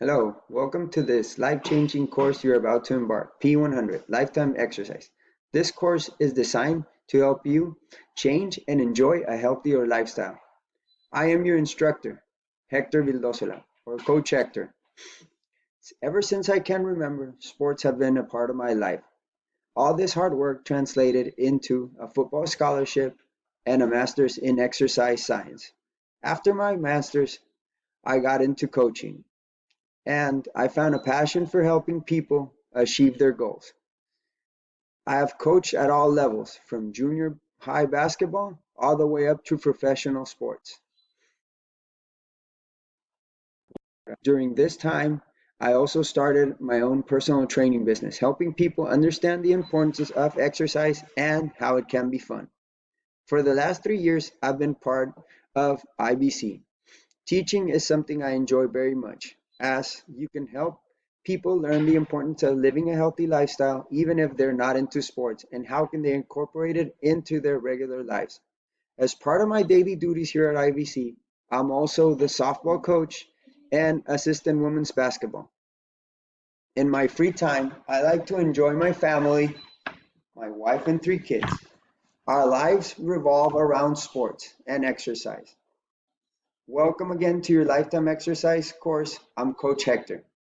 Hello, welcome to this life-changing course you're about to embark, P100, Lifetime Exercise. This course is designed to help you change and enjoy a healthier lifestyle. I am your instructor, Hector Vildosola, or Coach Hector. Ever since I can remember, sports have been a part of my life. All this hard work translated into a football scholarship and a master's in exercise science. After my master's, I got into coaching and I found a passion for helping people achieve their goals. I have coached at all levels, from junior high basketball all the way up to professional sports. During this time, I also started my own personal training business, helping people understand the importance of exercise and how it can be fun. For the last three years, I've been part of IVC. Teaching is something I enjoy very much as you can help people learn the importance of living a healthy lifestyle even if they're not into sports and how can they incorporate it into their regular lives. As part of my daily duties here at IVC, I'm also the softball coach and assistant women's basketball. In my free time, I like to enjoy my family, my wife and three kids. Our lives revolve around sports and exercise. Welcome again to your Lifetime Exercise course. I'm Coach Hector.